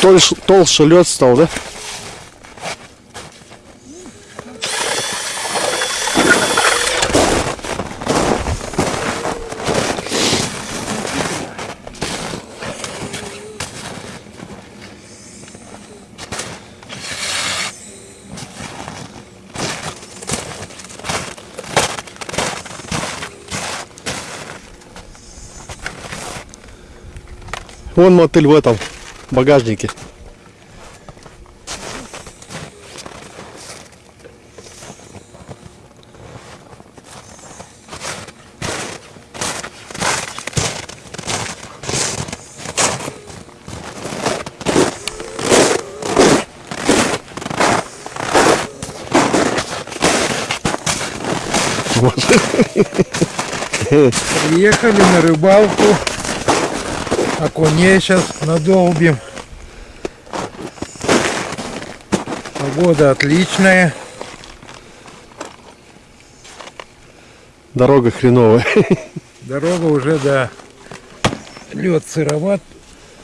Толще, толще лед стал, да? Вон мотыль в этом багажнике. Приехали на рыбалку. Окуней сейчас надолбим. Погода отличная. Дорога хреновая. Дорога уже, да, лед сыроват,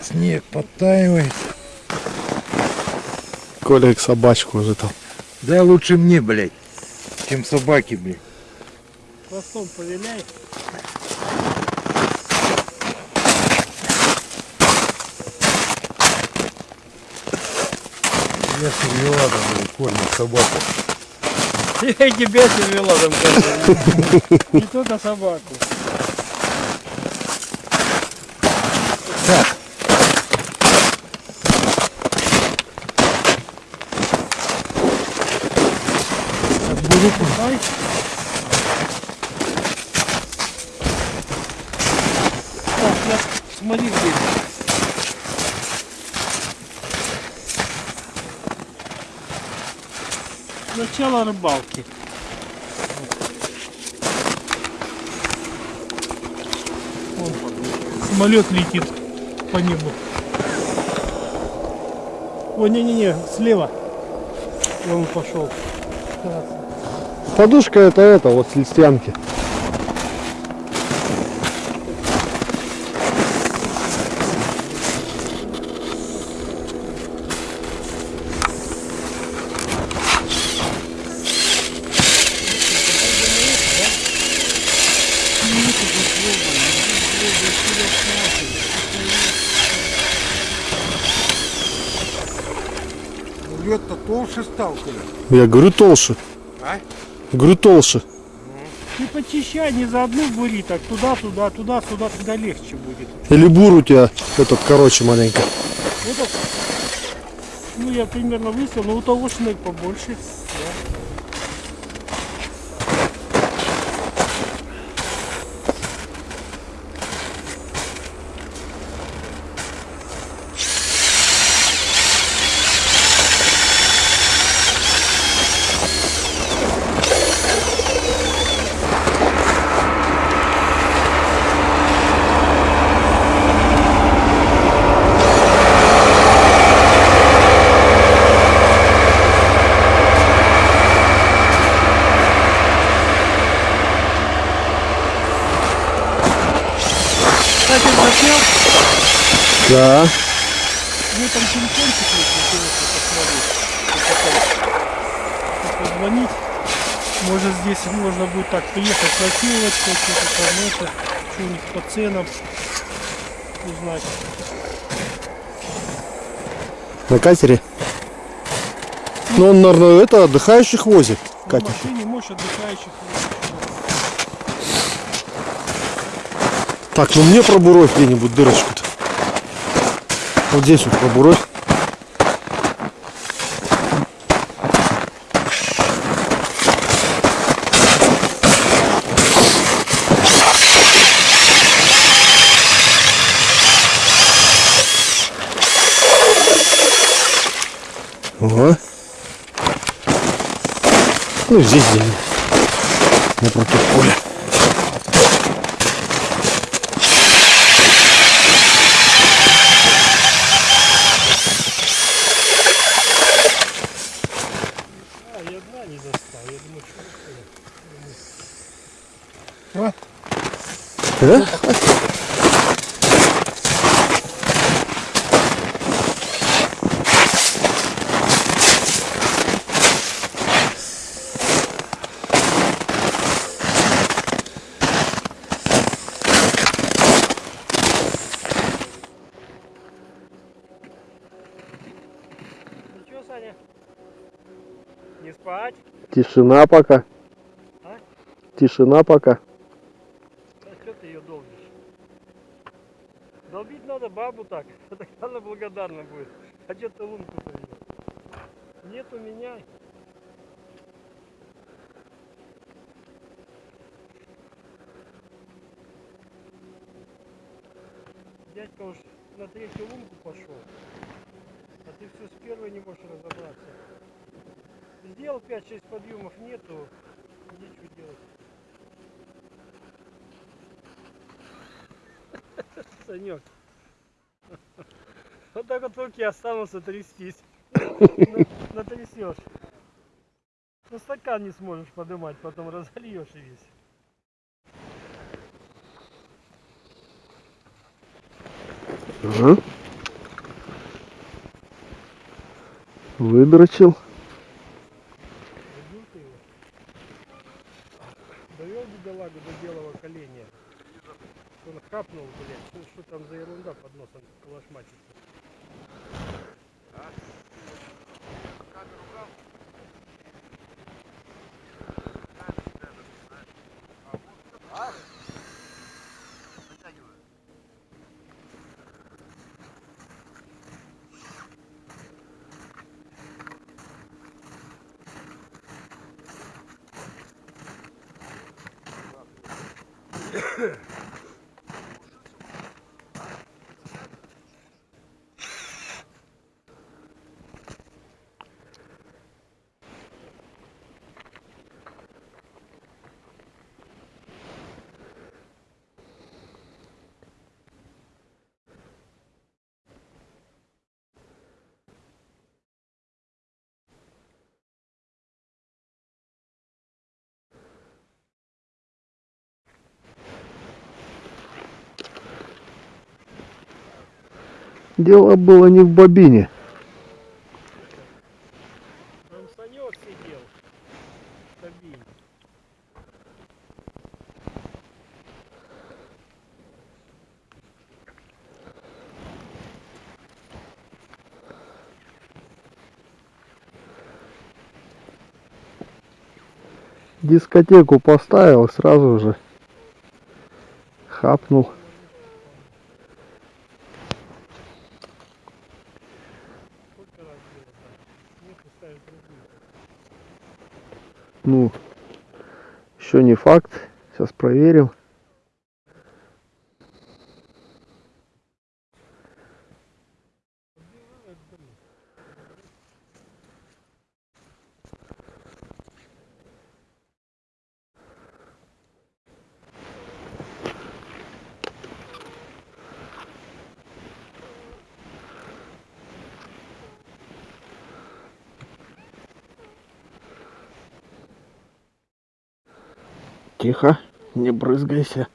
снег подтаивает. Коля собачку уже там. Да лучше мне, блядь, чем собаки, блядь. Хвостом повиляй. Я сервеладом, блядь, кормят собаку. Я и тебя перевела там, кажется. Не только собаку. Так. Буду Ай. Так, я смотри где. Начало рыбалки. Вон самолет летит по небу. О, не-не-не, слева. Он пошел. Подушка это это, вот с листянки. Лед-то толще стал, Коля. Я говорю толще. А? Говорю толще. Ты почищай, не за одну бури, так туда, туда, туда, сюда, тогда легче будет. Или бур у тебя этот короче маленько. Это, ну я примерно выставил, но у того шнек побольше. Кстати, заснял, Да. ну там телефончик есть, интересно посмотреть. Позвонить. Может здесь можно будет так приехать ночевать, что-то там это, что у них по ценам узнать. На катере. Ну он, наверное, это отдыхающих возит. На Катя. машине мощь отдыхающих. Так, ну мне пробуровь где-нибудь дырочку-то. Вот здесь вот пробуровь. Ага. Ну здесь где-нибудь. Напротив поля. А, я дна не застал. Я думаю, что Да? Саня? Не спать? Тишина пока. А? Тишина пока. А что ты ее долбишь? Долбить надо бабу так, тогда она благодарна будет. А что ты лунку привел? Нет у меня. Дядька уж на третью лунку пошел. А ты все с первой не можешь разобраться. Сделал 5-6 подъемов, нету, нечего делать. Санек. Вот так вот руки останутся трястись. На- Натрясешь. Ну стакан не сможешь поднимать, потом разольешь и весь. Ага. Выдрочил. Убил ты его. Довел бедолагу до белого коленя. Он хапнул, блядь. Что, там за ерунда под носом калашматится? Дело было не в бобине. Там Санек сидел. в кабине. Дискотеку поставил, сразу же хапнул. Сколько раз было, да? Нет, ставить другую. Ну, еще не факт. Сейчас проверим. Убивает, блин. Тихо, не брызгайся.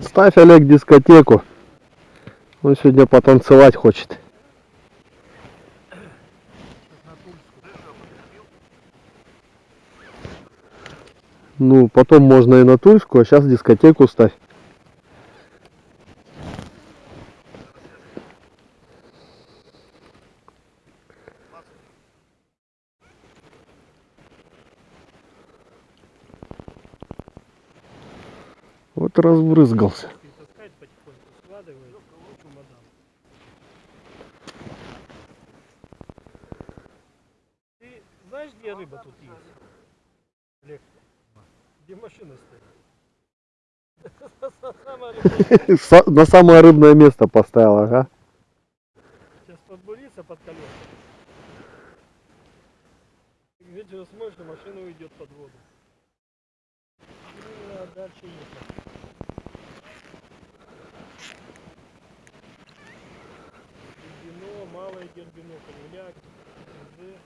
Ставь, Олег, дискотеку. Он сегодня потанцевать хочет. Ну, потом можно и на Тульскую, а сейчас дискотеку ставь. ты разбрызгался? Ты знаешь, где рыба тут есть? Олег, где машина стоит? На самое рыбное место поставил, ага. Сейчас подбурится под колеса. И Вечером смотришь, машина уйдет под воду. Дальше нет. Малое дербино, кругляк, МЗ,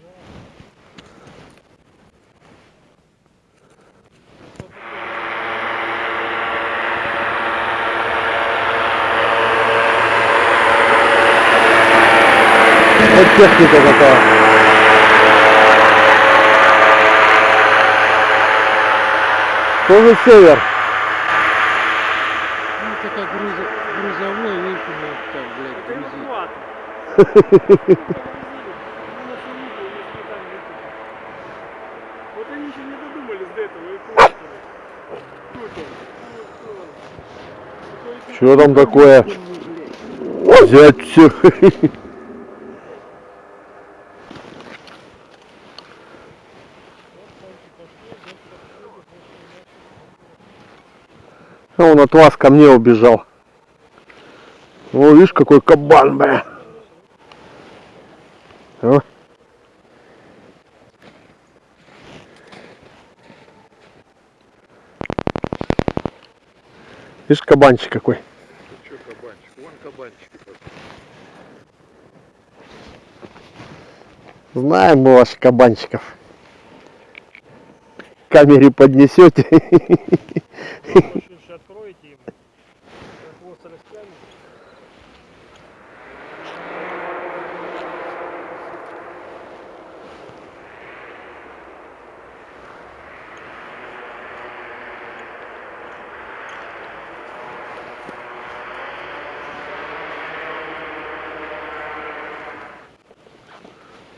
жар. Вот техника какая. Тоже север. Ну, это как грузо, грузовой, видите, ну, так, блядь, Это грузит. эвакуатор. Вот они еще не додумались до этого. Что там такое? Взять все. А Он от вас ко мне убежал. О, видишь, какой кабан, бля. О. Видишь, кабанчик какой. Че кабанчик? Вон кабанчики пошли. Знаем мы ваших кабанчиков. К камере поднесете.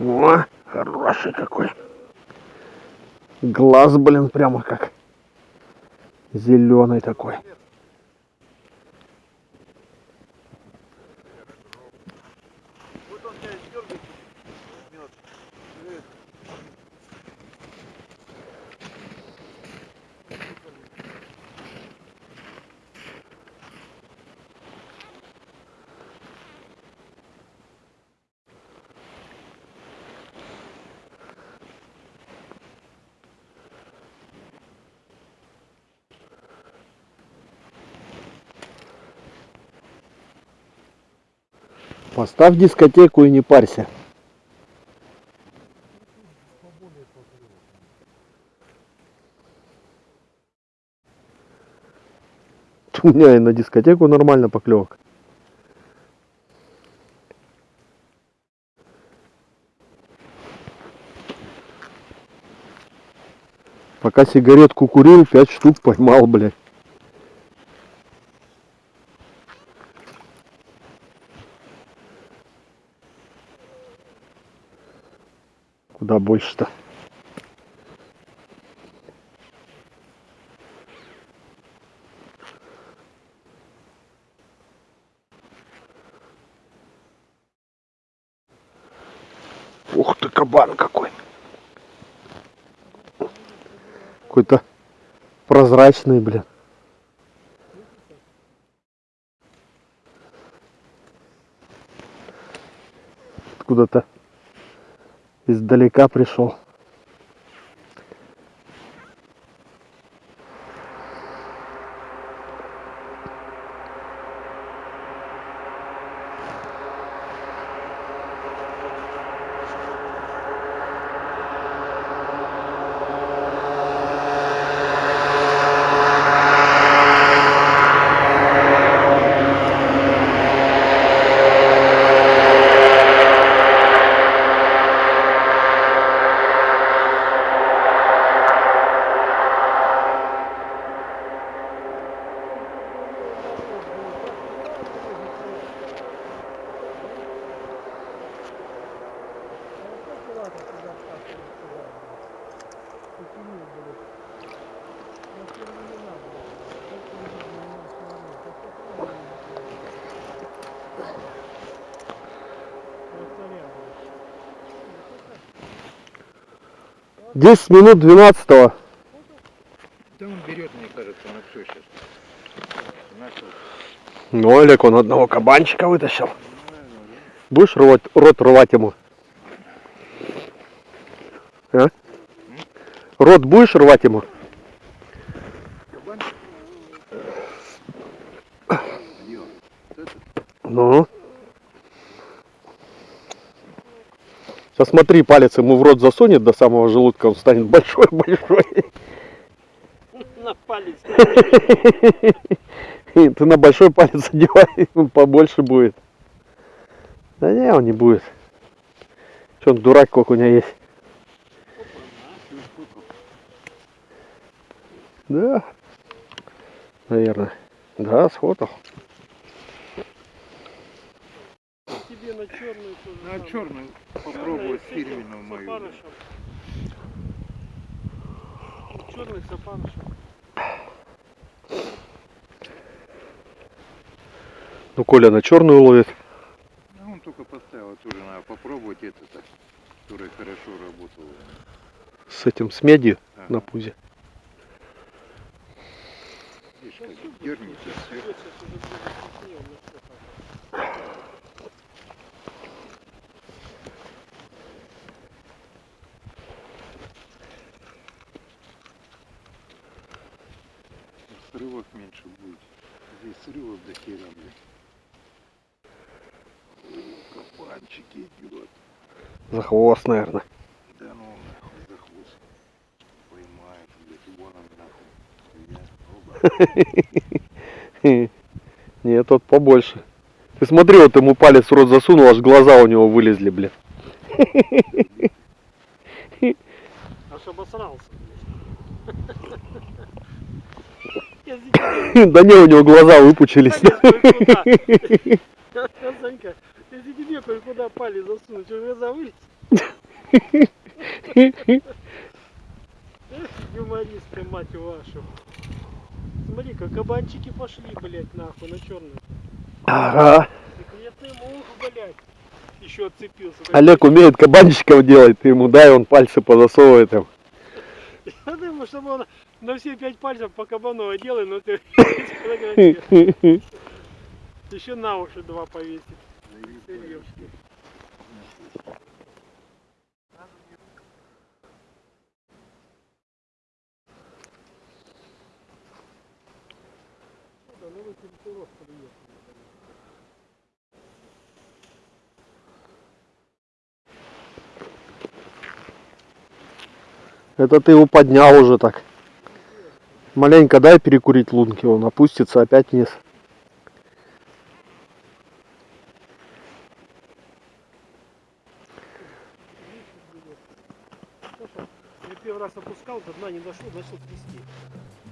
О, хороший какой. Глаз, блин, прямо как зеленый такой. Поставь дискотеку и не парься. У меня и на дискотеку нормально поклевок. Пока сигаретку курил, пять штук поймал, блядь. Куда больше-то? Ух ты, кабан какой. Какой-то прозрачный, блин. Откуда-то издалека пришел. 10 минут 12 -го. Да он берет, мне кажется, на все сейчас. Ну, Олег, он одного кабанчика вытащил. Будешь рвать, рот рвать ему? А? Рот будешь рвать ему? Ну. Сейчас смотри, палец ему в рот засунет до самого желудка, он станет большой-большой. На палец. И Ты на большой палец одевай, он побольше будет. Да не, он не будет. Че он дурак, сколько у него есть. Да, наверное. Да, сфотал. Тебе на черную тоже. На черную попробую фирменную мою. Черный с опарышем. Ну, Коля на черную ловит. Ну, он только поставил, тоже надо попробовать это которая хорошо работала. С этим, с медью Ага. на пузе. Видишь, как дернется. Вот сейчас уже будет вкуснее, у меня всё так. Срывов меньше будет. Здесь срывов до хера, блядь. Кабанчик идет. За хвост, наверное. Да ну нахуй за хвост. Поймает, блядь, вон он нахуй. Я. Нет, тот побольше. Ты смотри, вот ему палец в рот засунул, аж глаза у него вылезли, блин. Аж обосрался. Да не, у него глаза выпучились. Санька, если тебе кое-куда палец засунуть, глаза вылез? Эх, юмористы, мать вашу. Смотри, как кабанчики пошли, блядь, нахуй, на черную. Ага. Секретный мух, блядь. Еще отцепился. Олег умеет кабанчиков делать, ты ему дай, он пальцы позасовывает им. Я думаю, чтобы он на все пять пальцев по кабану одел, но ты. Еще на уши два приехал. Это ты его поднял уже так. Маленько дай перекурить лунки, он опустится опять вниз. Я первый раз опускал, до дна не дошел, начал трясти.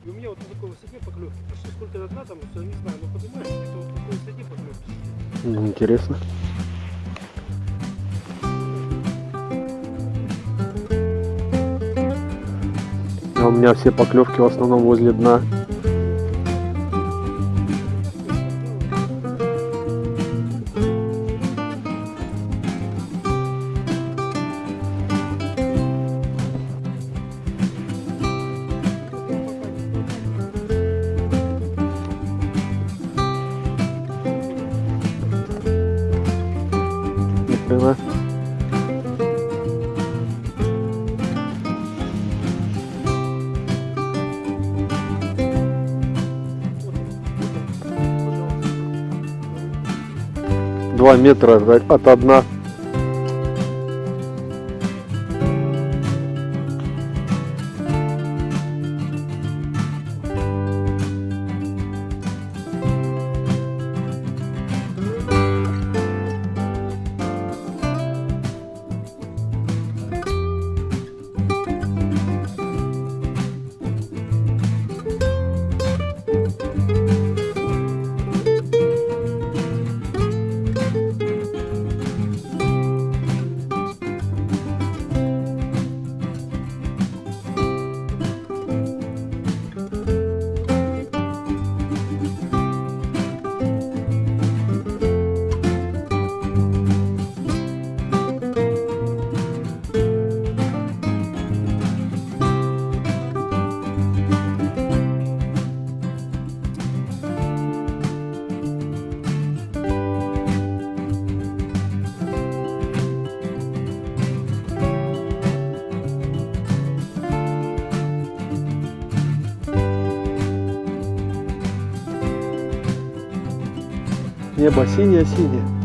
И у меня вот на такой высоте поклевки. Почти сколько до дна там, не знаю, но понимаешь, это вот на такой высоте поклевки. Интересно. Меня все поклевки в основном возле дна. Ни. Два метра от- от дна. Небо синее-синее.